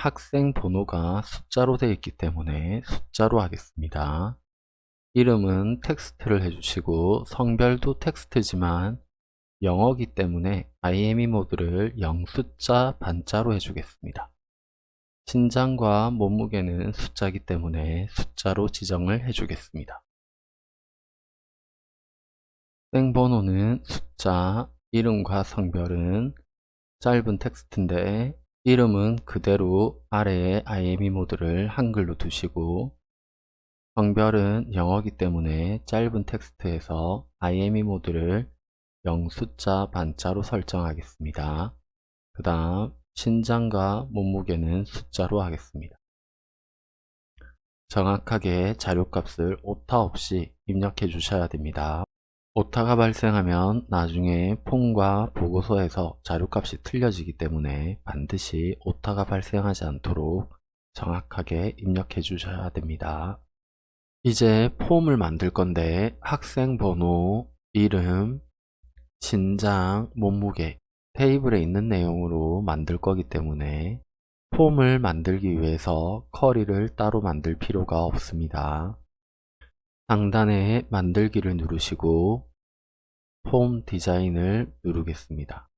학생 번호가 숫자로 되어 있기 때문에 숫자로 하겠습니다. 이름은 텍스트를 해주시고 성별도 텍스트지만 영어기 때문에 IME 모드를 영숫자 반자로 해주겠습니다. 신장과 몸무게는 숫자이기 때문에 숫자로 지정을 해주겠습니다. 생번호는 숫자, 이름과 성별은 짧은 텍스트인데 이름은 그대로 아래에 IME 모드를 한글로 두시고 성별은 영어기 때문에 짧은 텍스트에서 IME 모드를 영숫자 반자로 설정하겠습니다. 그 다음 신장과 몸무게는 숫자로 하겠습니다. 정확하게 자료값을 오타 없이 입력해 주셔야 됩니다. 오타가 발생하면 나중에 폰과 보고서에서 자료값이 틀려지기 때문에 반드시 오타가 발생하지 않도록 정확하게 입력해 주셔야 됩니다. 이제 폼을 만들 건데 학생 번호, 이름, 신장, 몸무게 테이블에 있는 내용으로 만들 거기 때문에 폼을 만들기 위해서 커리를 따로 만들 필요가 없습니다. 상단에 만들기를 누르시고 폼 디자인을 누르겠습니다.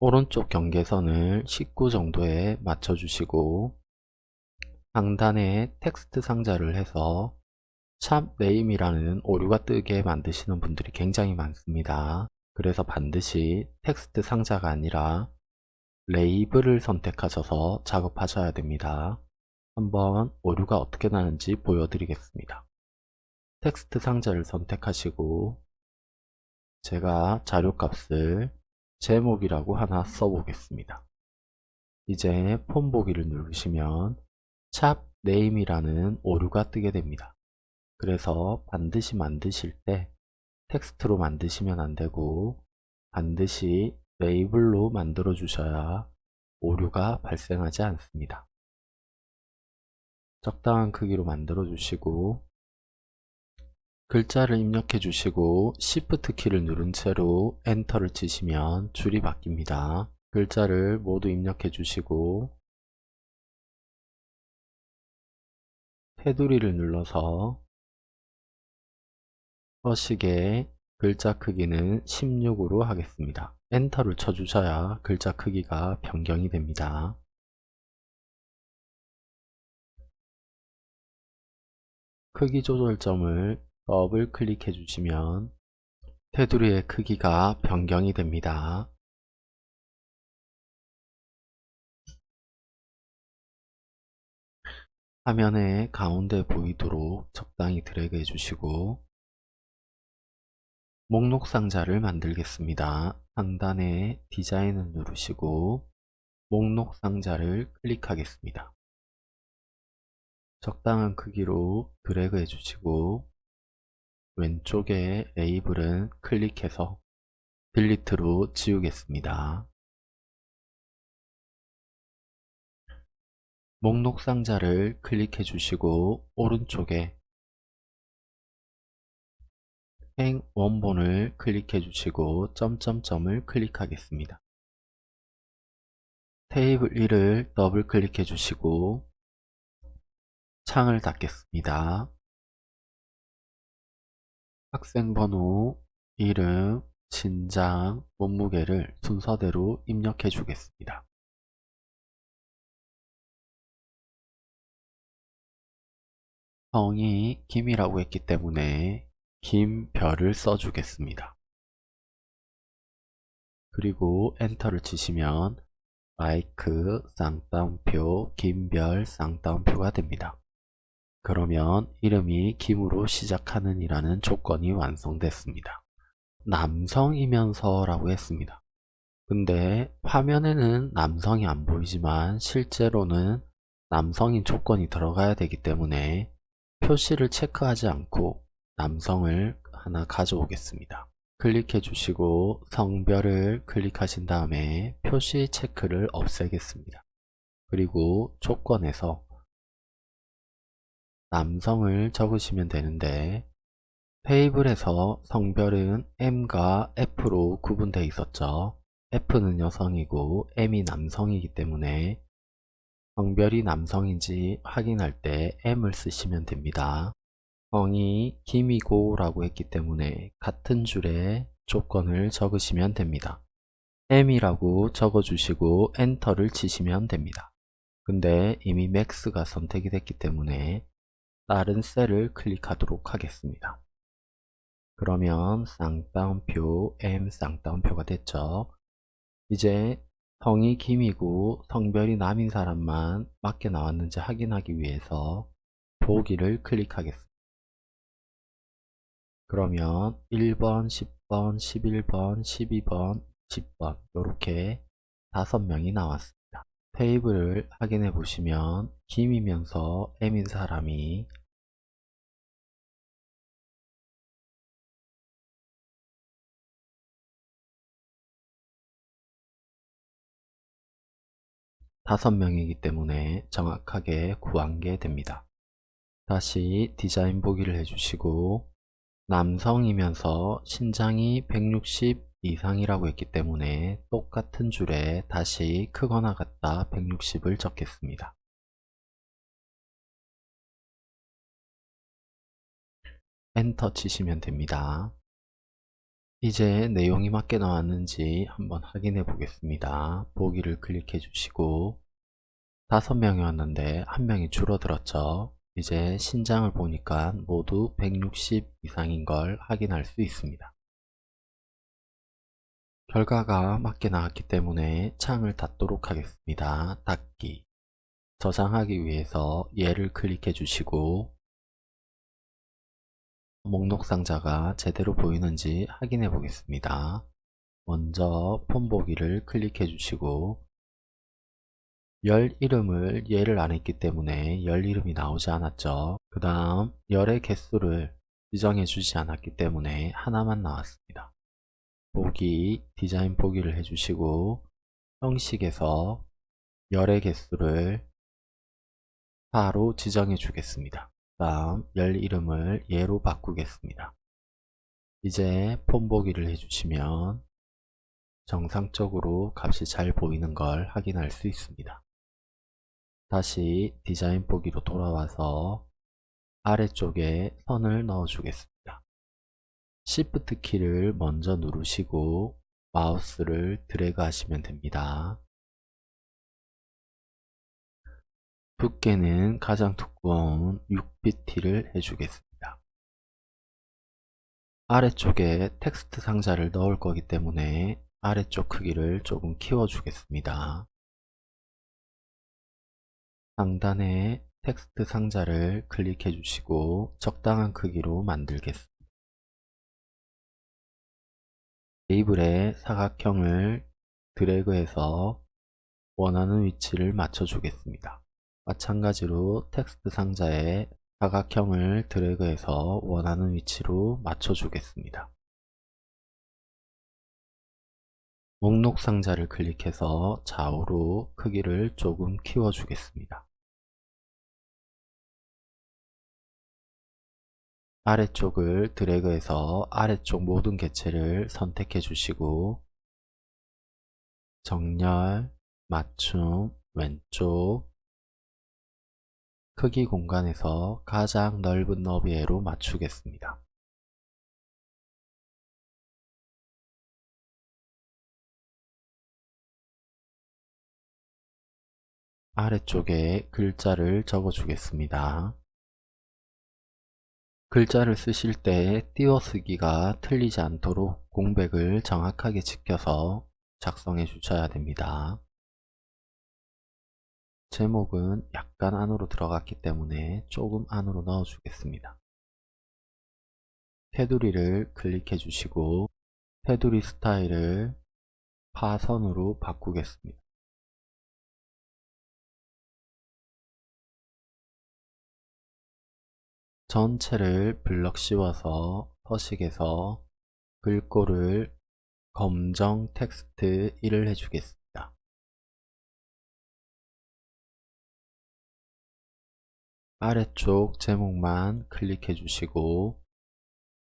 오른쪽 경계선을 19 정도에 맞춰주시고 상단에 텍스트 상자를 해서 샵 name이라는 오류가 뜨게 만드시는 분들이 굉장히 많습니다. 그래서 반드시 텍스트 상자가 아니라 레이블을 선택하셔서 작업하셔야 됩니다. 한번 오류가 어떻게 나는지 보여드리겠습니다. 텍스트 상자를 선택하시고 제가 자료값을 제목이라고 하나 써보겠습니다. 이제 폼 보기를 누르시면 샵 name이라는 오류가 뜨게 됩니다. 그래서 반드시 만드실 때 텍스트로 만드시면 안되고 반드시 레이블로 만들어 주셔야 오류가 발생하지 않습니다. 적당한 크기로 만들어 주시고 글자를 입력해 주시고 Shift 키를 누른 채로 엔터를 치시면 줄이 바뀝니다. 글자를 모두 입력해 주시고 테두리를 눌러서 서식의 글자 크기는 16으로 하겠습니다. 엔터를 쳐주셔야 글자 크기가 변경이 됩니다. 크기 조절점을 더블 클릭해 주시면 테두리의 크기가 변경이 됩니다. 화면의 가운데 보이도록 적당히 드래그 해주시고 목록 상자를 만들겠습니다. 상단에 디자인을 누르시고 목록 상자를 클릭하겠습니다. 적당한 크기로 드래그 해주시고 왼쪽에 레이블은 클릭해서 딜리트로 지우겠습니다. 목록 상자를 클릭해 주시고 오른쪽에 행 원본을 클릭해 주시고 점점점을 클릭하겠습니다. 테이블 1을 더블 클릭해 주시고 창을 닫겠습니다. 학생 번호, 이름, 신장, 몸무게를 순서대로 입력해 주겠습니다. 성이 김이라고 했기 때문에 김별을 써주겠습니다. 그리고 엔터를 치시면 마이크 쌍따옴표 김별 쌍따옴표가 됩니다. 그러면 이름이 김으로 시작하는 이라는 조건이 완성됐습니다. 남성이면서 라고 했습니다. 근데 화면에는 남성이 안 보이지만 실제로는 남성인 조건이 들어가야 되기 때문에 표시를 체크하지 않고 남성을 하나 가져오겠습니다. 클릭해 주시고 성별을 클릭하신 다음에 표시 체크를 없애겠습니다. 그리고 조건에서 남성을 적으시면 되는데 테이블에서 성별은 M과 F로 구분되어 있었죠. F는 여성이고 M이 남성이기 때문에 성별이 남성인지 확인할 때 M을 쓰시면 됩니다. 성이 김이고 라고 했기 때문에 같은 줄에 조건을 적으시면 됩니다. M이라고 적어주시고 엔터를 치시면 됩니다. 근데 이미 맥스가 선택이 됐기 때문에 다른 셀을 클릭하도록 하겠습니다. 그러면 쌍따옴표 M 쌍따옴표가 됐죠. 이제 성이 김이고 성별이 남인 사람만 맞게 나왔는지 확인하기 위해서 보기를 클릭하겠습니다. 그러면 1번, 10번, 11번, 12번, 10번 이렇게 다섯 명이 나왔습니다. 테이블을 확인해 보시면 김이면서 M인 사람이 다섯 명이기 때문에 정확하게 구한 게 됩니다. 다시 디자인 보기를 해주시고 남성이면서 신장이 160 이상이라고 했기 때문에 똑같은 줄에 다시 크거나 같다 160을 적겠습니다. 엔터 치시면 됩니다. 이제 내용이 맞게 나왔는지 한번 확인해 보겠습니다. 보기를 클릭해 주시고 다섯 명이었는데 한 명이 줄어들었죠. 이제 신장을 보니까 모두 160 이상인 걸 확인할 수 있습니다. 결과가 맞게 나왔기 때문에 창을 닫도록 하겠습니다. 닫기 저장하기 위해서 얘를 클릭해 주시고 목록 상자가 제대로 보이는지 확인해 보겠습니다. 먼저 폰 보기를 클릭해 주시고 열 이름을 예를 안 했기 때문에 열 이름이 나오지 않았죠. 그 다음 열의 개수를 지정해 주지 않았기 때문에 하나만 나왔습니다. 보기 디자인 보기를 해주시고 형식에서 열의 개수를 4로 지정해 주겠습니다. 다음 열 이름을 예로 바꾸겠습니다. 이제 폰 보기를 해주시면 정상적으로 값이 잘 보이는 걸 확인할 수 있습니다. 다시 디자인 보기로 돌아와서 아래쪽에 선을 넣어 주겠습니다. Shift 키를 먼저 누르시고 마우스를 드래그 하시면 됩니다. 두께는 가장 두꺼운 6bt를 해주겠습니다. 아래쪽에 텍스트 상자를 넣을 거기 때문에 아래쪽 크기를 조금 키워주겠습니다. 상단에 텍스트 상자를 클릭해 주시고 적당한 크기로 만들겠습니다. 테이블에 사각형을 드래그해서 원하는 위치를 맞춰 주겠습니다. 마찬가지로 텍스트 상자에 사각형을 드래그해서 원하는 위치로 맞춰 주겠습니다. 목록 상자를 클릭해서 좌우로 크기를 조금 키워 주겠습니다. 아래쪽을 드래그해서 아래쪽 모든 개체를 선택해 주시고 정렬, 맞춤, 왼쪽, 크기 공간에서 가장 넓은 너비로 맞추겠습니다. 아래쪽에 글자를 적어 주겠습니다. 글자를 쓰실 때 띄어쓰기가 틀리지 않도록 공백을 정확하게 지켜서 작성해 주셔야 됩니다. 제목은 약간 안으로 들어갔기 때문에 조금 안으로 넣어 주겠습니다. 테두리를 클릭해 주시고 테두리 스타일을 파선으로 바꾸겠습니다. 전체를 블럭 씌워서 서식에서 글꼴을 검정 텍스트 1을 해주겠습니다. 아래쪽 제목만 클릭해 주시고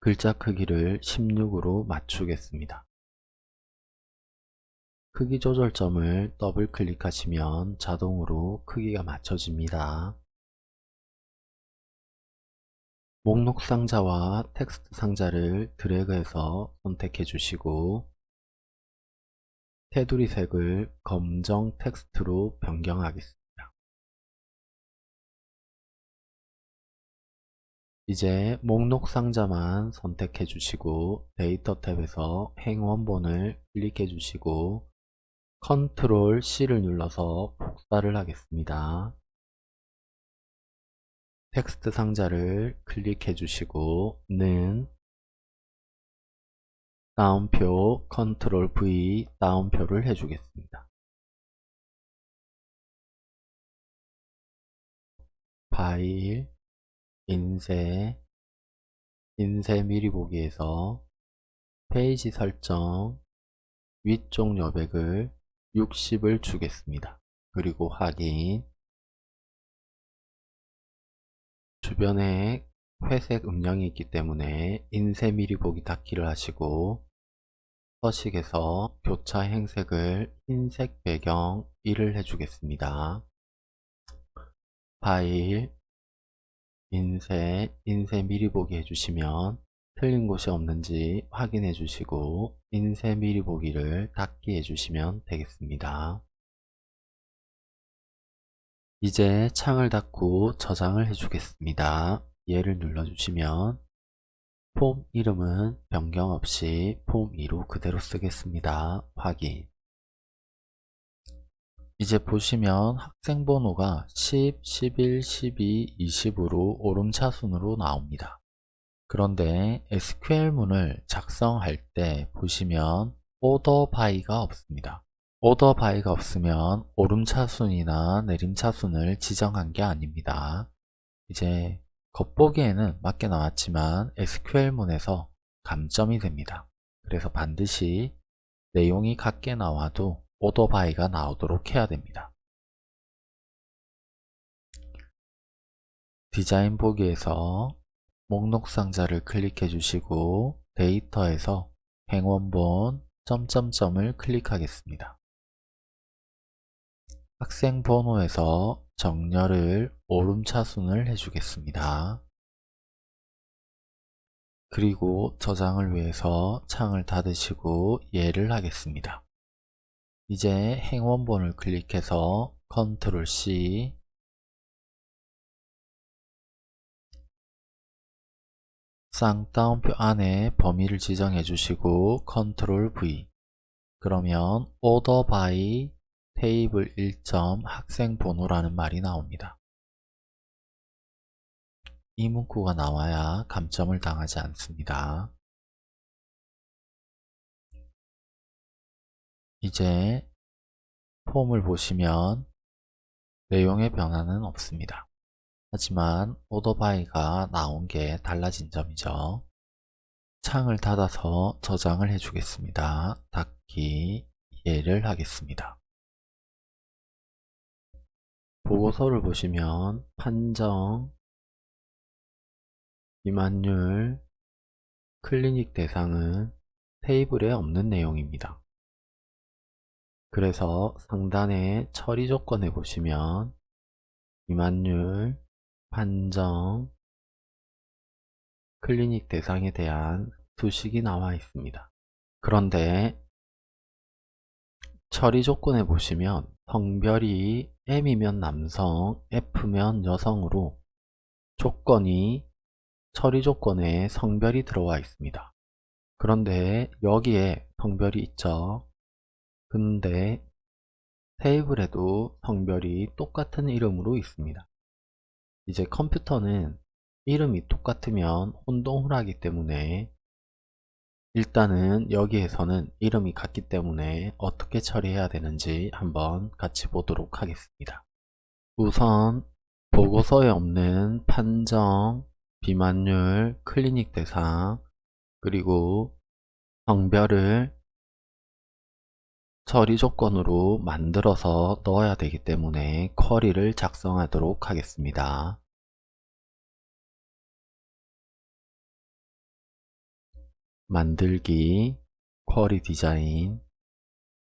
글자 크기를 16으로 맞추겠습니다. 크기 조절점을 더블 클릭하시면 자동으로 크기가 맞춰집니다. 목록 상자와 텍스트 상자를 드래그해서 선택해 주시고 테두리 색을 검정 텍스트로 변경하겠습니다. 이제 목록 상자만 선택해 주시고 데이터 탭에서 행 원본을 클릭해 주시고 컨트롤 C를 눌러서 복사를 하겠습니다. 텍스트 상자를 클릭해 주시고 는 따옴표 컨트롤 V 따옴표를 해주겠습니다. 파일 인쇄 인쇄 미리 보기에서 페이지 설정 위쪽 여백을 60을 주겠습니다. 그리고 확인 주변에 회색 음량이 있기 때문에 인쇄 미리 보기 닫기를 하시고 서식에서 교차 행색을 흰색 배경 1을 해주겠습니다. 파일 인쇄, 인쇄 미리 보기 해주시면 틀린 곳이 없는지 확인해 주시고 인쇄 미리 보기를 닫기 해주시면 되겠습니다. 이제 창을 닫고 저장을 해주겠습니다. 얘를 눌러주시면 폼 이름은 변경 없이 폼 2로 그대로 쓰겠습니다. 확인 이제 보시면 학생 번호가 10, 11, 12, 20으로 오름차순으로 나옵니다. 그런데 SQL문을 작성할 때 보시면 오더 바이가 없습니다. order by가 없으면 오름차순이나 내림차순을 지정한 게 아닙니다. 이제 겉보기에는 맞게 나왔지만 SQL문에서 감점이 됩니다. 그래서 반드시 내용이 같게 나와도 order by가 나오도록 해야 됩니다. 디자인 보기에서 목록 상자를 클릭해 주시고 데이터에서 행원본 점점점을 클릭하겠습니다. 학생 번호에서 정렬을 오름차순을 해주겠습니다. 그리고 저장을 위해서 창을 닫으시고 예를 하겠습니다. 이제 행원본을 클릭해서 컨트롤 C 쌍따옴표 안에 범위를 지정해 주시고 컨트롤 V 그러면 order by 테이블 1점 학생 번호라는 말이 나옵니다. 이 문구가 나와야 감점을 당하지 않습니다. 이제 폼을 보시면 내용의 변화는 없습니다. 하지만 오더바이가 나온 게 달라진 점이죠. 창을 닫아서 저장을 해주겠습니다. 닫기 예를 하겠습니다. 보고서를 보시면 판정, 비만율, 클리닉 대상은 테이블에 없는 내용입니다. 그래서 상단에 처리 조건에 보시면 비만율, 판정, 클리닉 대상에 대한 수식이 나와 있습니다. 그런데 처리 조건에 보시면 성별이 M이면 남성, F면 여성으로 조건이 처리 조건에 성별이 들어와 있습니다. 그런데 여기에 성별이 있죠. 근데 테이블에도 성별이 똑같은 이름으로 있습니다. 이제 컴퓨터는 이름이 똑같으면 혼동을 하기 때문에 일단은 여기에서는 이름이 같기 때문에 어떻게 처리해야 되는지 한번 같이 보도록 하겠습니다. 우선 보고서에 없는 판정, 비만율, 클리닉 대상, 그리고 성별을 처리 조건으로 만들어서 넣어야 되기 때문에 쿼리를 작성하도록 하겠습니다. 만들기, 쿼리 디자인,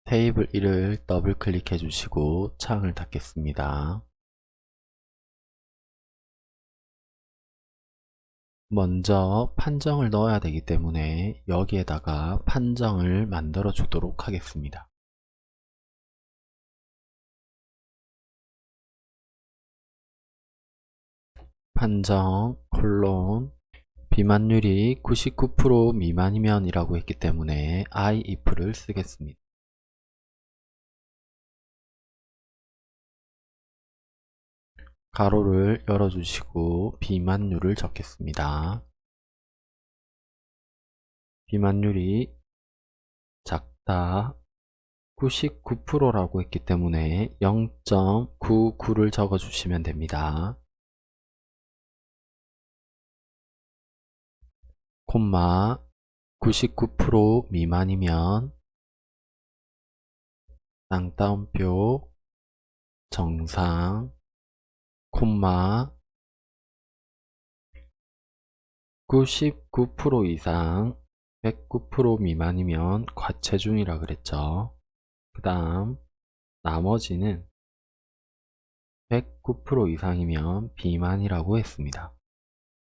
테이블 1을 더블 클릭해 주시고 창을 닫겠습니다. 먼저 판정을 넣어야 되기 때문에 여기에다가 판정을 만들어 주도록 하겠습니다. 판정 콜론 비만율이 99% 미만이면 이라고 했기 때문에 I if를 쓰겠습니다. 가로를 열어주시고 비만율을 적겠습니다. 비만율이 작다 99%라고 했기 때문에 0.99를 적어주시면 됩니다. 콤마 99% 미만이면 쌍따옴표 정상 콤마 99% 이상 109% 미만이면 과체중이라 그랬죠. 그 다음 나머지는 109% 이상이면 비만이라고 했습니다.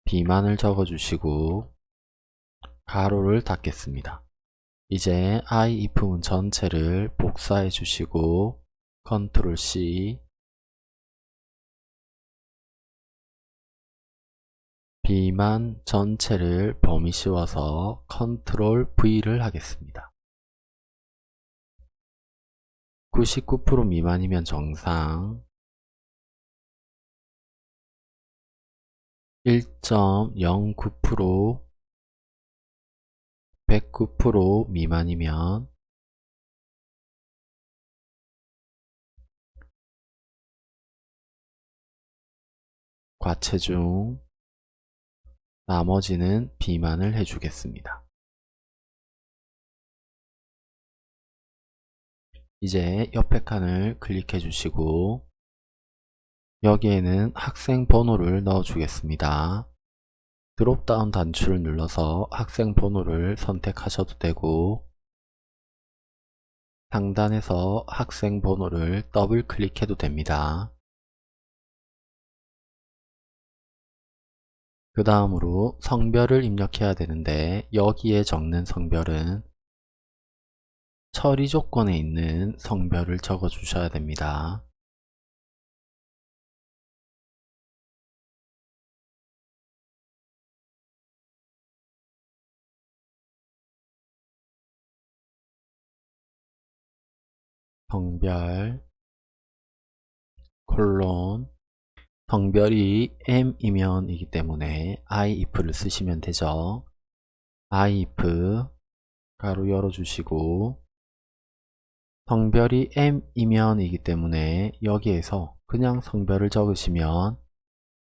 비만을 적어주시고 가로를 닫겠습니다. 이제 IIf문 전체를 복사해 주시고 컨트롤 C 비만 전체를 범위 씌워서 컨트롤 V를 하겠습니다. 99% 미만이면 정상 1.09% 109% 미만이면 과체중 나머지는 비만을 해주겠습니다. 이제 옆에 칸을 클릭해 주시고 여기에는 학생 번호를 넣어 주겠습니다. 드롭다운 단추를 눌러서 학생 번호를 선택하셔도 되고 상단에서 학생 번호를 더블 클릭해도 됩니다. 그 다음으로 성별을 입력해야 되는데 여기에 적는 성별은 처리 조건에 있는 성별을 적어 주셔야 됩니다. 성별 콜론 성별이 M이면 이기 때문에 I if를 쓰시면 되죠. I if 가로 열어주시고 성별이 M이면 이기 때문에 여기에서 그냥 성별을 적으시면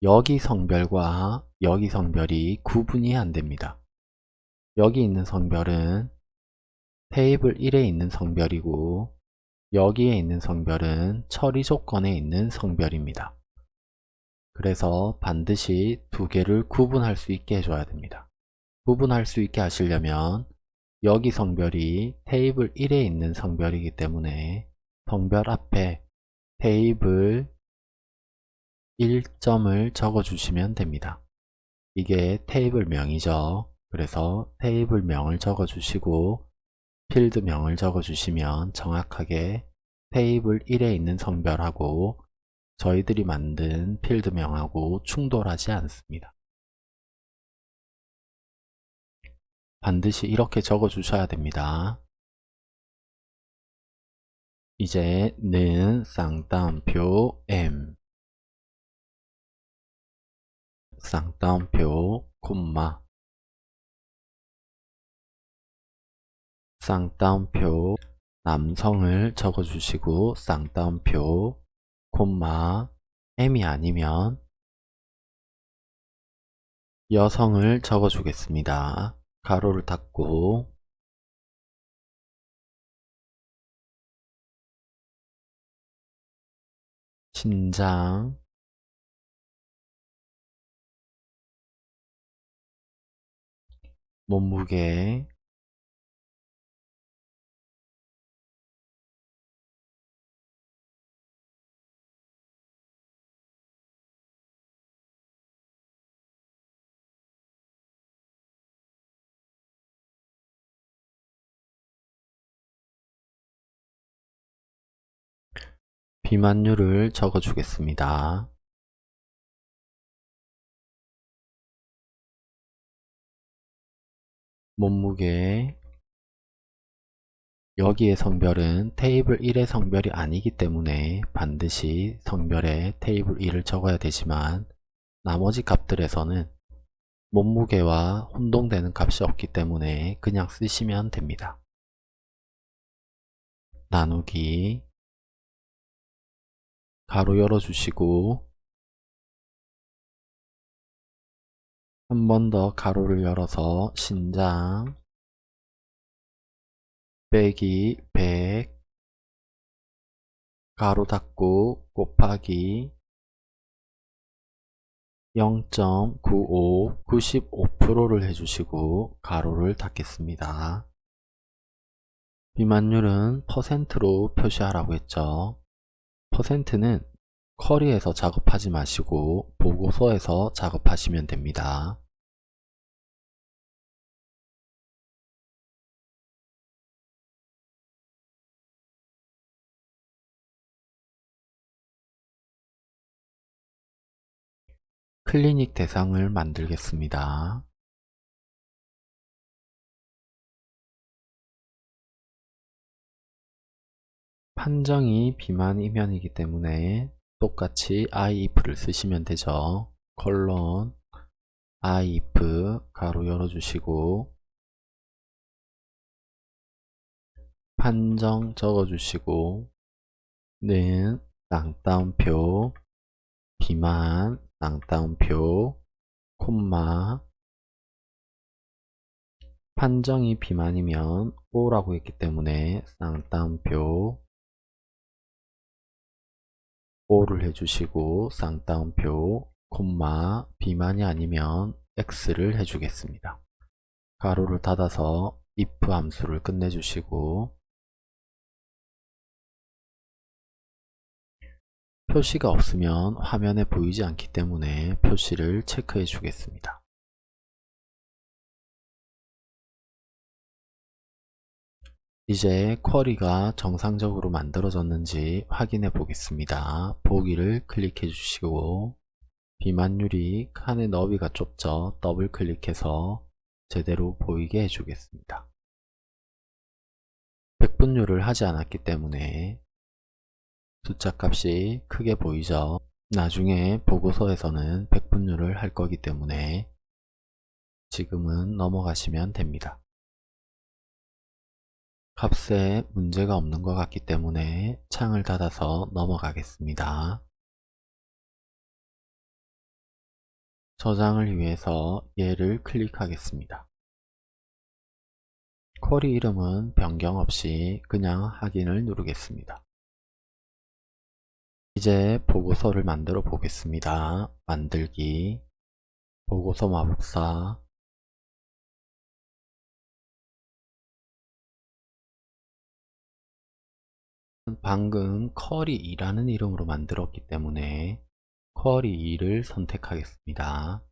여기 성별과 여기 성별이 구분이 안됩니다. 여기 있는 성별은 테이블 1에 있는 성별이고 여기에 있는 성별은 처리 조건에 있는 성별입니다. 그래서 반드시 두 개를 구분할 수 있게 해줘야 됩니다. 구분할 수 있게 하시려면 여기 성별이 테이블 1에 있는 성별이기 때문에 성별 앞에 테이블 1점을 적어주시면 됩니다. 이게 테이블명이죠. 그래서 테이블명을 적어주시고 필드명을 적어주시면 정확하게 테이블 1에 있는 성별하고 저희들이 만든 필드명하고 충돌하지 않습니다. 반드시 이렇게 적어 주셔야 됩니다. 이제 는 쌍따옴표 M 쌍따옴표 콤마 쌍따옴표 남성을 적어주시고 쌍따옴표 콤마 M이 아니면 여성을 적어주겠습니다. 가로를 닫고 신장 몸무게 비만율을 적어 주겠습니다. 몸무게 여기의 성별은 테이블 1의 성별이 아니기 때문에 반드시 성별에 테이블 1을 적어야 되지만 나머지 값들에서는 몸무게와 혼동되는 값이 없기 때문에 그냥 쓰시면 됩니다. 나누기 가로 열어주시고 한 번 더 가로를 열어서 신장 빼기 100 가로 닫고 곱하기 0.95 95%를 해주시고 가로를 닫겠습니다. 비만율은 퍼센트로 표시하라고 했죠. 퍼센트는 커리에서 작업하지 마시고 보고서에서 작업하시면 됩니다. 클리닉 대상을 만들겠습니다. 판정이 비만 이면이기 때문에 똑같이 if를 쓰시면 되죠. 컬론 if 가로 열어주시고 판정 적어주시고 는 쌍따옴표 비만 쌍따옴표 콤마 판정이 비만이면 O라고 했기 때문에 쌍따옴표 O를 해주시고 쌍따옴표 콤마 비만이 아니면 X를 해주겠습니다. 가로를 닫아서 if 함수를 끝내주시고 표시가 없으면 화면에 보이지 않기 때문에 표시를 체크해 주겠습니다. 이제 쿼리가 정상적으로 만들어졌는지 확인해 보겠습니다. 보기를 클릭해 주시고 비만율이 칸의 너비가 좁죠. 더블 클릭해서 제대로 보이게 해주겠습니다. 백분율을 하지 않았기 때문에 숫자 값이 크게 보이죠. 나중에 보고서에서는 백분율을 할 거기 때문에 지금은 넘어가시면 됩니다. 값에 문제가 없는 것 같기 때문에 창을 닫아서 넘어가겠습니다. 저장을 위해서 얘를 클릭하겠습니다. 쿼리 이름은 변경 없이 그냥 확인을 누르겠습니다. 이제 보고서를 만들어 보겠습니다. 만들기 보고서 마법사 방금 쿼리2라는 이름으로 만들었기 때문에 쿼리2를 선택하겠습니다.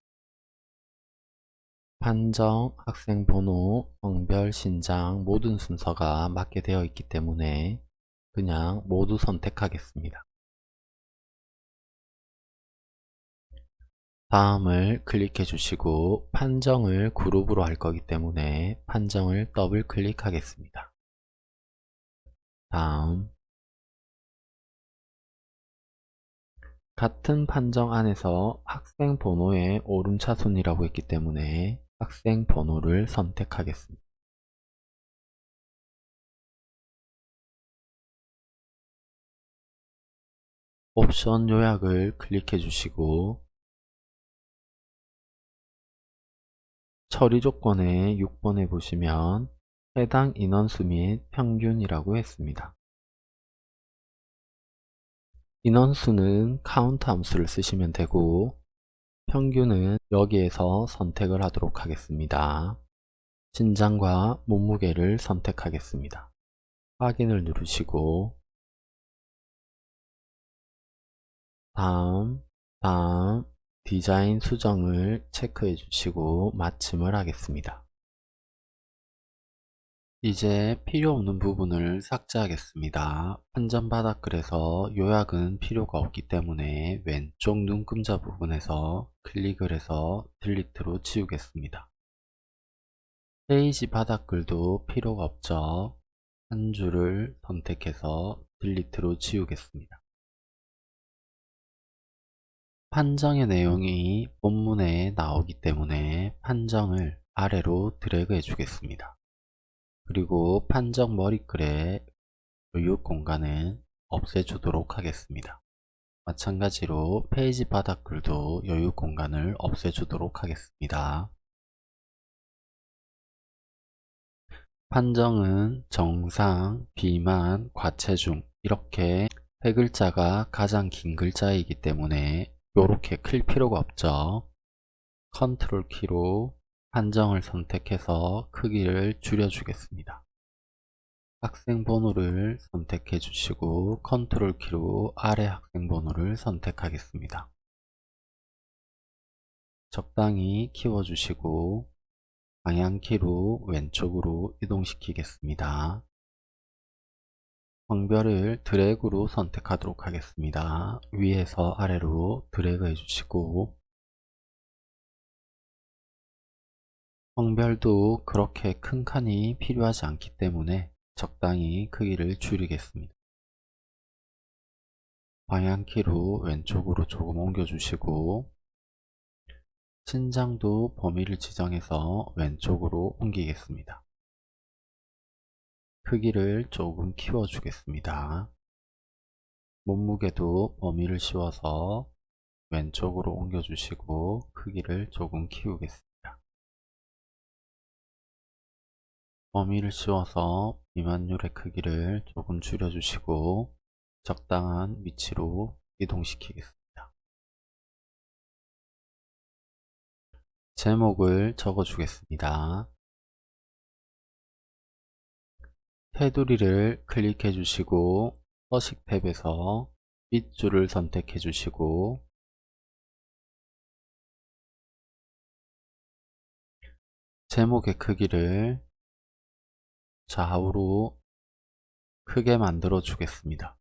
판정, 학생 번호, 성별, 신장 모든 순서가 맞게 되어 있기 때문에 그냥 모두 선택하겠습니다. 다음을 클릭해 주시고 판정을 그룹으로 할 거기 때문에 판정을 더블 클릭하겠습니다. 다음 같은 판정 안에서 학생 번호의 오름차순이라고 했기 때문에 학생 번호를 선택하겠습니다. 옵션 요약을 클릭해 주시고 처리 조건에 6번에 보시면 해당 인원수 및 평균이라고 했습니다. 인원수는 카운트 함수를 쓰시면 되고 평균은 여기에서 선택을 하도록 하겠습니다. 신장과 몸무게를 선택하겠습니다. 확인을 누르시고 다음, 다음, 디자인 수정을 체크해 주시고 마침을 하겠습니다. 이제 필요 없는 부분을 삭제하겠습니다. 판전 바닥글에서 요약은 필요가 없기 때문에 왼쪽 눈금자 부분에서 클릭을 해서 딜리트로 지우겠습니다. 페이지 바닥글도 필요가 없죠. 한 줄을 선택해서 delete로 지우겠습니다. 판정의 내용이 본문에 나오기 때문에 판정을 아래로 드래그 해주겠습니다. 그리고 판정 머리글의 여유 공간은 없애주도록 하겠습니다. 마찬가지로 페이지 바닥글도 여유 공간을 없애주도록 하겠습니다. 판정은 정상, 비만, 과체중 이렇게 세 글자가 가장 긴 글자이기 때문에 이렇게 클 필요가 없죠. 컨트롤 키로 판정을 선택해서 크기를 줄여 주겠습니다. 학생 번호를 선택해 주시고 컨트롤 키로 아래 학생 번호를 선택하겠습니다. 적당히 키워 주시고 방향키로 왼쪽으로 이동시키겠습니다. 황별을 드래그로 선택하도록 하겠습니다. 위에서 아래로 드래그 해주시고 황별도 그렇게 큰 칸이 필요하지 않기 때문에 적당히 크기를 줄이겠습니다. 방향키로 왼쪽으로 조금 옮겨주시고 신장도 범위를 지정해서 왼쪽으로 옮기겠습니다. 크기를 조금 키워주겠습니다. 몸무게도 범위를 씌워서 왼쪽으로 옮겨주시고 크기를 조금 키우겠습니다. 범위를 씌워서 비만율의 크기를 조금 줄여주시고 적당한 위치로 이동시키겠습니다. 제목을 적어주겠습니다. 테두리를 클릭해 주시고 서식 탭에서 밑줄을 선택해 주시고 제목의 크기를 좌우로 크게 만들어 주겠습니다.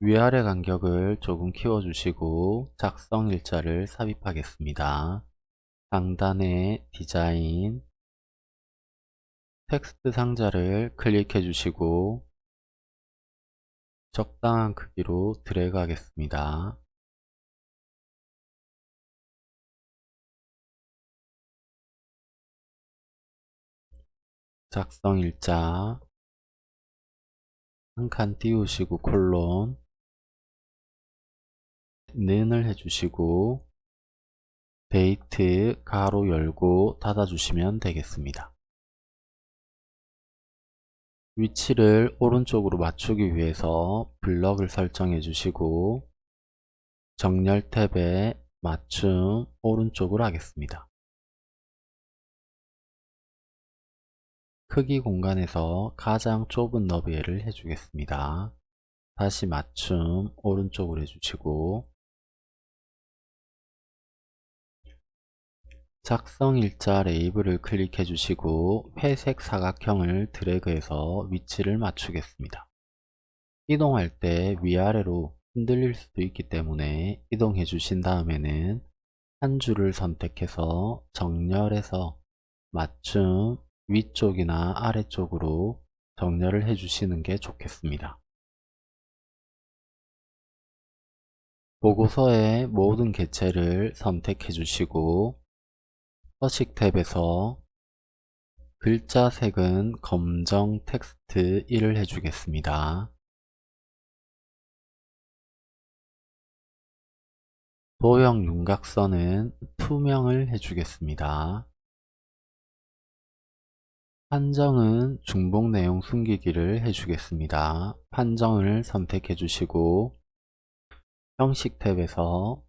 위아래 간격을 조금 키워주시고 작성 일자를 삽입하겠습니다. 상단에 디자인 텍스트 상자를 클릭해 주시고 적당한 크기로 드래그 하겠습니다. 작성 일자 한 칸 띄우시고 콜론 는을 해주시고 데이트 가로 열고 닫아주시면 되겠습니다. 위치를 오른쪽으로 맞추기 위해서 블럭을 설정해 주시고 정렬 탭에 맞춤 오른쪽으로 하겠습니다. 크기 공간에서 가장 좁은 너비를 해주겠습니다. 다시 맞춤 오른쪽으로 해주시고 작성 일자 레이블을 클릭해 주시고 회색 사각형을 드래그해서 위치를 맞추겠습니다. 이동할 때 위아래로 흔들릴 수도 있기 때문에 이동해 주신 다음에는 한 줄을 선택해서 정렬해서 맞춤 위쪽이나 아래쪽으로 정렬을 해 주시는 게 좋겠습니다. 보고서의 모든 개체를 선택해 주시고 서식 탭에서 글자 색은 검정 텍스트 1을 해주겠습니다. 도형 윤곽선은 투명을 해주겠습니다. 판정은 중복 내용 숨기기를 해주겠습니다. 판정을 선택해 주시고 형식 탭에서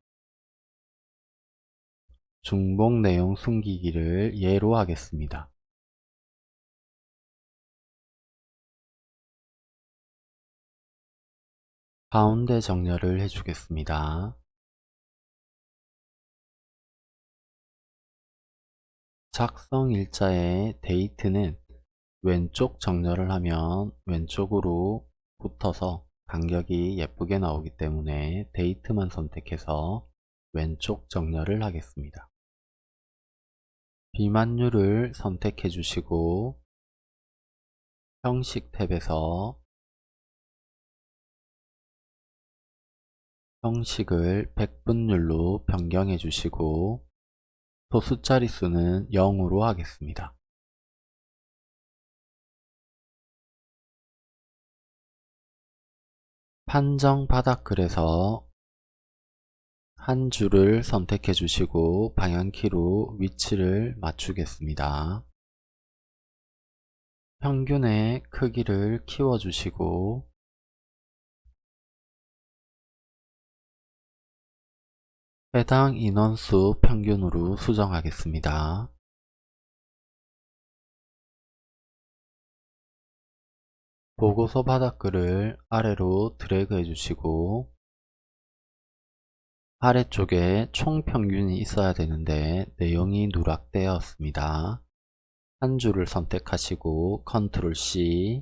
중복 내용 숨기기를 예로 하겠습니다. 가운데 정렬을 해주겠습니다. 작성 일자의 데이트는 왼쪽 정렬을 하면 왼쪽으로 붙어서 간격이 예쁘게 나오기 때문에 데이트만 선택해서 왼쪽 정렬을 하겠습니다. 비만율을 선택해 주시고 형식 탭에서 형식을 100분율로 변경해 주시고 소수 자릿수는 0으로 하겠습니다. 판정 바닥글에서 한 줄을 선택해 주시고 방향키로 위치를 맞추겠습니다. 평균의 크기를 키워 주시고 해당 인원수 평균으로 수정하겠습니다. 보고서 바닥글을 아래로 드래그 해주시고 아래쪽에 총평균이 있어야 되는데 내용이 누락되었습니다. 한 줄을 선택하시고 컨트롤 C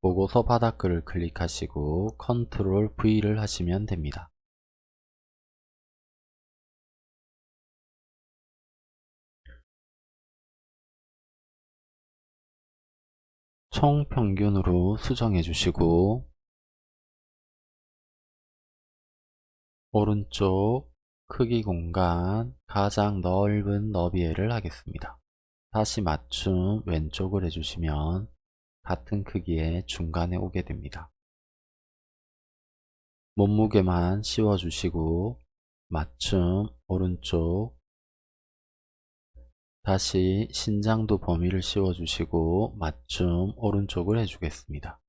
보고서 바닥글을 클릭하시고 컨트롤 V를 하시면 됩니다. 총평균으로 수정해 주시고 오른쪽 크기 공간 가장 넓은 너비에를 하겠습니다. 다시 맞춤 왼쪽을 해주시면 같은 크기의 중간에 오게 됩니다. 몸무게만 씌워주시고 맞춤 오른쪽 다시 신장도 범위를 씌워주시고 맞춤 오른쪽을 해주겠습니다.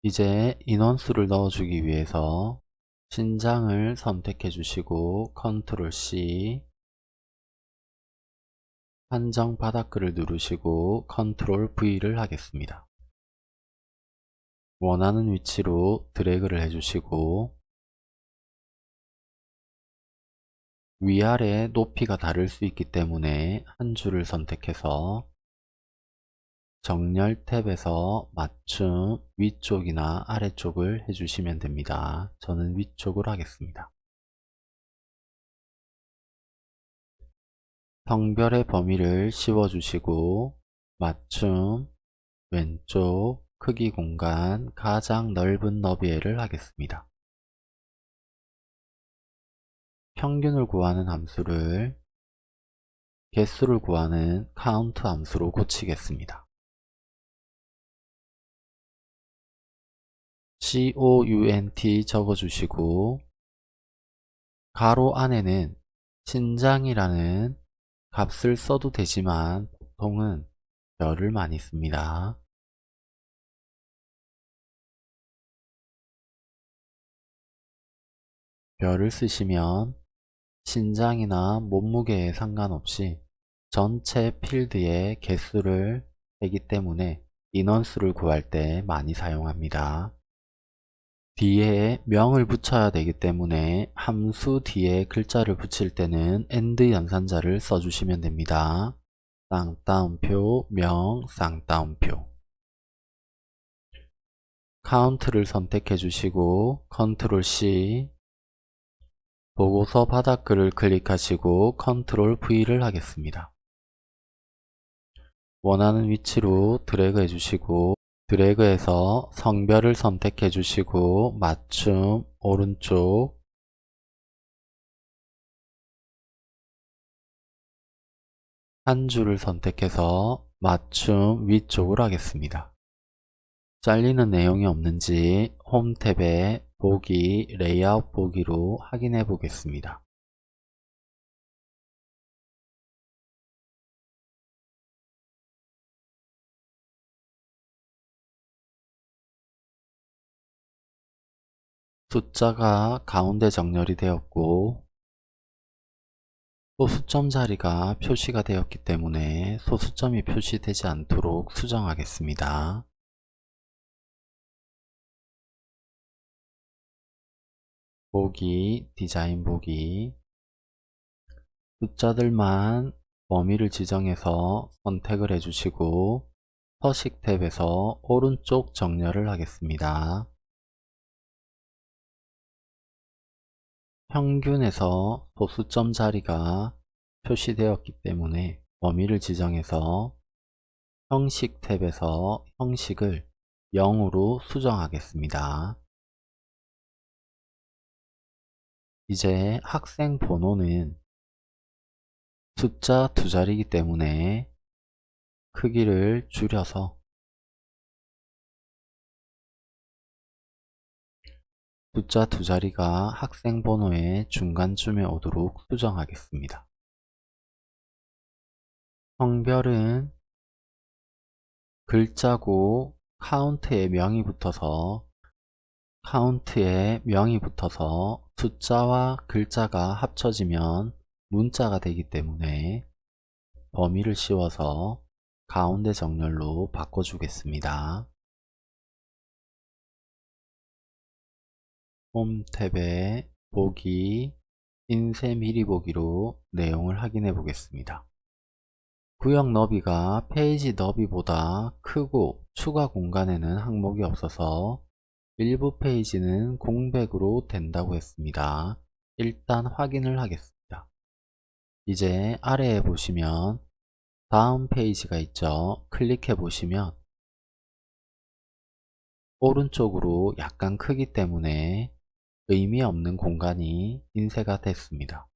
이제 인원수를 넣어주기 위해서 신장을 선택해 주시고 컨트롤 C 판정 바닥글을 누르시고 컨트롤 V를 하겠습니다. 원하는 위치로 드래그를 해주시고 위아래 높이가 다를 수 있기 때문에 한 줄을 선택해서 정렬 탭에서 맞춤 위쪽이나 아래쪽을 해주시면 됩니다. 저는 위쪽을 하겠습니다. 성별의 범위를 씌워주시고 맞춤 왼쪽 크기 공간 가장 넓은 너비에를 하겠습니다. 평균을 구하는 함수를 개수를 구하는 count 함수로 고치겠습니다. count 적어주시고 가로 안에는 신장이라는 값을 써도 되지만 보통은 별을 많이 씁니다. 별을 쓰시면 신장이나 몸무게에 상관없이 전체 필드의 개수를 되기 때문에 인원수를 구할 때 많이 사용합니다. 뒤에 명을 붙여야 되기 때문에 함수 뒤에 글자를 붙일 때는 AND 연산자를 써주시면 됩니다. 쌍따옴표, 명, 쌍따옴표 카운트를 선택해 주시고 컨트롤 C 보고서 바닥글을 클릭하시고 컨트롤 V를 하겠습니다. 원하는 위치로 드래그 해주시고 드래그해서 성별을 선택해 주시고 맞춤 오른쪽 한 줄을 선택해서 맞춤 위쪽을 하겠습니다. 잘리는 내용이 없는지 홈 탭에 보기 레이아웃 보기로 확인해 보겠습니다. 숫자가 가운데 정렬이 되었고 소수점 자리가 표시가 되었기 때문에 소수점이 표시되지 않도록 수정하겠습니다. 보기, 디자인 보기 숫자들만 범위를 지정해서 선택을 해주시고 서식 탭에서 오른쪽 정렬을 하겠습니다. 평균에서 소수점 자리가 표시되었기 때문에 범위를 지정해서 형식 탭에서 형식을 0으로 수정하겠습니다. 이제 학생 번호는 숫자 두 자리이기 때문에 크기를 줄여서 숫자 두 자리가 학생 번호의 중간쯤에 오도록 수정하겠습니다. 성별은 글자고 카운트에 명이 붙어서 카운트에 명이 붙어서 숫자와 글자가 합쳐지면 문자가 되기 때문에 범위를 씌워서 가운데 정렬로 바꿔주겠습니다. 홈 탭에 보기, 인쇄 미리 보기로 내용을 확인해 보겠습니다. 구역 너비가 페이지 너비보다 크고 추가 공간에는 항목이 없어서 일부 페이지는 공백으로 된다고 했습니다. 일단 확인을 하겠습니다. 이제 아래에 보시면 다음 페이지가 있죠. 클릭해 보시면 오른쪽으로 약간 크기 때문에 의미 없는 공간이 인쇄가 됐습니다.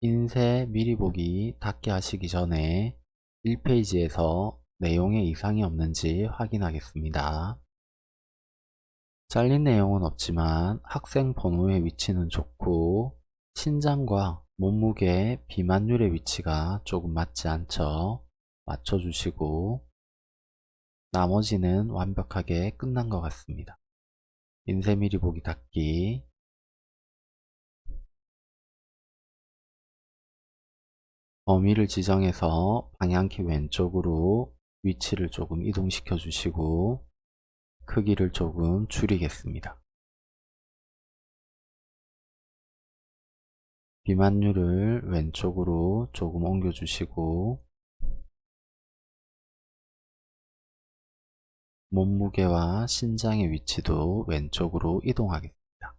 인쇄 미리 보기 닫기 하시기 전에 1페이지에서 내용에 이상이 없는지 확인하겠습니다. 잘린 내용은 없지만 학생 번호의 위치는 좋고 신장과 몸무게 비만율의 위치가 조금 맞지 않죠. 맞춰주시고 나머지는 완벽하게 끝난 것 같습니다. 인쇄 미리 보기 닫기 범위를 지정해서 방향키 왼쪽으로 위치를 조금 이동시켜 주시고 크기를 조금 줄이겠습니다. 비만율을 왼쪽으로 조금 옮겨 주시고 몸무게와 신장의 위치도 왼쪽으로 이동하겠습니다.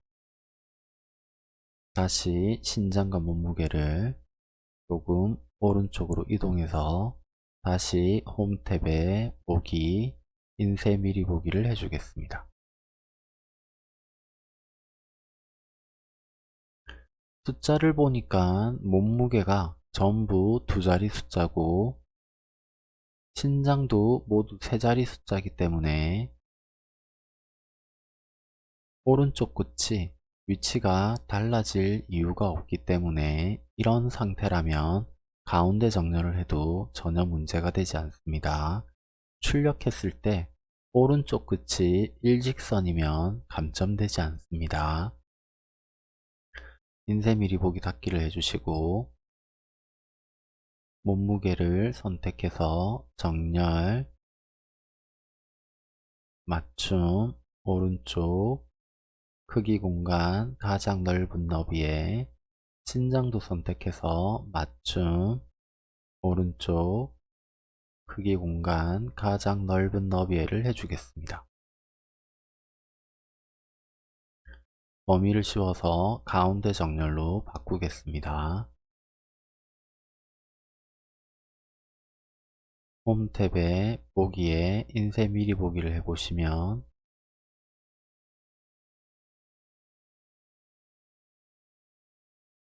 다시 신장과 몸무게를 조금 오른쪽으로 이동해서 다시 홈 탭에 보기, 인쇄 미리 보기를 해주겠습니다. 숫자를 보니까 몸무게가 전부 두 자리 숫자고 신장도 모두 세 자리 숫자이기 때문에 오른쪽 끝이 위치가 달라질 이유가 없기 때문에 이런 상태라면 가운데 정렬을 해도 전혀 문제가 되지 않습니다. 출력했을 때 오른쪽 끝이 일직선이면 감점되지 않습니다. 인쇄 미리 보기 닫기를 해주시고 몸무게를 선택해서 정렬, 맞춤, 오른쪽, 크기 공간, 가장 넓은 너비에 신장도 선택해서 맞춤, 오른쪽, 크기 공간, 가장 넓은 너비에를 해주겠습니다. 범위를 씌워서 가운데 정렬로 바꾸겠습니다. 홈 탭에 보기에 인쇄 미리 보기를 해보시면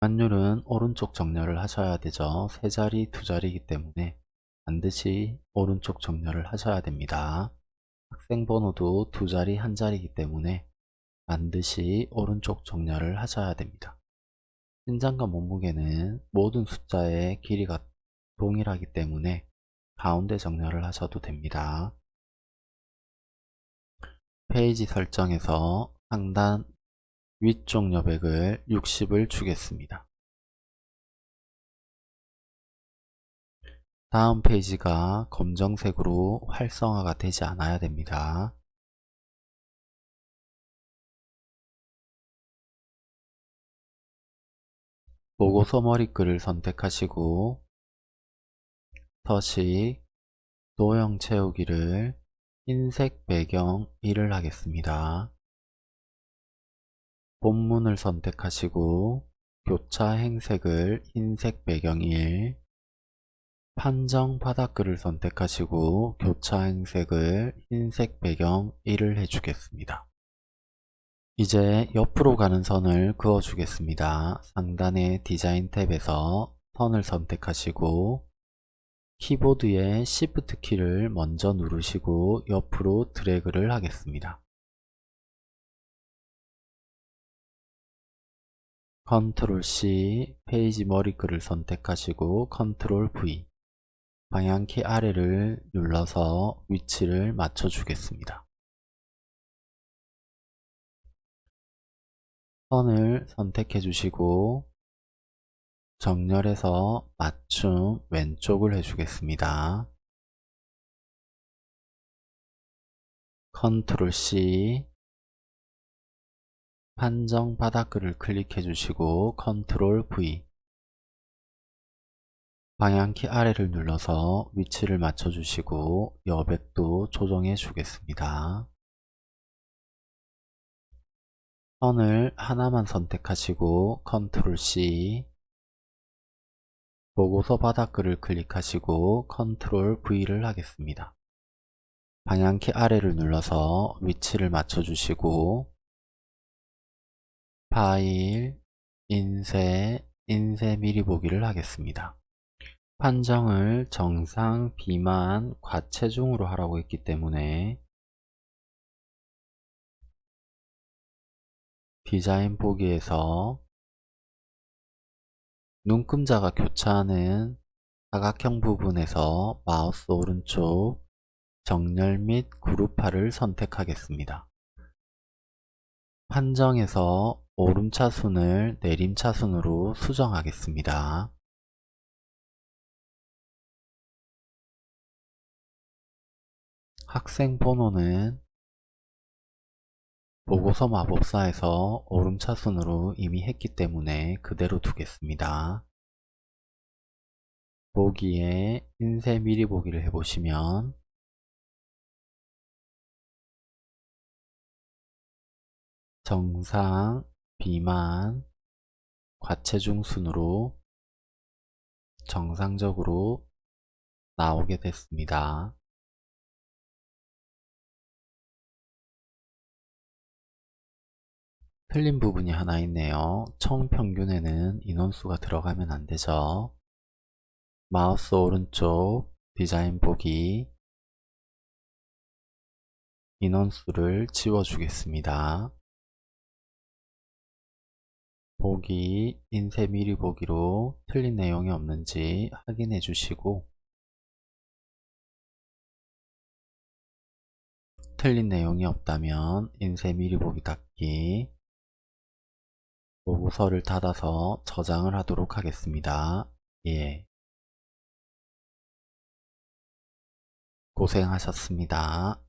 환율은 오른쪽 정렬을 하셔야 되죠. 세 자리, 두 자리이기 때문에 반드시 오른쪽 정렬을 하셔야 됩니다. 학생 번호도 두 자리, 한 자리이기 때문에 반드시 오른쪽 정렬을 하셔야 됩니다. 신장과 몸무게는 모든 숫자의 길이가 동일하기 때문에 가운데 정렬을 하셔도 됩니다. 페이지 설정에서 상단 위쪽 여백을 60을 주겠습니다. 다음 페이지가 검정색으로 활성화가 되지 않아야 됩니다. 보고서 머리 글을 선택하시고 서식 도형 채우기를 흰색 배경 1을 하겠습니다. 본문을 선택하시고 교차 행색을 흰색 배경 1 판정 바닥글을 선택하시고 교차 행색을 흰색 배경 1을 해주겠습니다. 이제 옆으로 가는 선을 그어 주겠습니다. 상단의 디자인 탭에서 선을 선택하시고 키보드의 Shift 키를 먼저 누르시고 옆으로 드래그를 하겠습니다. 컨트롤 C 페이지 머리글을 선택하시고 컨트롤 V 방향키 아래를 눌러서 위치를 맞춰 주겠습니다. 선을 선택해 주시고 정렬해서 맞춤 왼쪽을 해주겠습니다. 컨트롤 C 판정 바닥글을 클릭해 주시고 컨트롤 V 방향키 아래를 눌러서 위치를 맞춰 주시고 여백도 조정해 주겠습니다. 선을 하나만 선택하시고 컨트롤 C 보고서 바닥글을 클릭하시고 컨트롤 V를 하겠습니다. 방향키 아래를 눌러서 위치를 맞춰 주시고 파일, 인쇄, 인쇄 미리 보기를 하겠습니다. 판정을 정상, 비만, 과체중으로 하라고 했기 때문에 디자인 보기에서 눈금자가 교차하는 사각형 부분에서 마우스 오른쪽 정렬 및 그룹화를 선택하겠습니다. 판정에서 오름차순을 내림차순으로 수정하겠습니다. 학생 번호는 보고서 마법사에서 오름차순으로 이미 했기 때문에 그대로 두겠습니다. 보기에 인쇄 미리 보기를 해보시면 정상, 비만, 과체중 순으로 정상적으로 나오게 됐습니다. 틀린 부분이 하나 있네요. 총 평균에는 인원수가 들어가면 안 되죠. 마우스 오른쪽 디자인 보기 인원수를 지워주겠습니다. 보기 인쇄 미리 보기로 틀린 내용이 없는지 확인해 주시고 틀린 내용이 없다면 인쇄 미리 보기 닫기 보고서를 닫아서 저장을 하도록 하겠습니다. 예. 고생하셨습니다.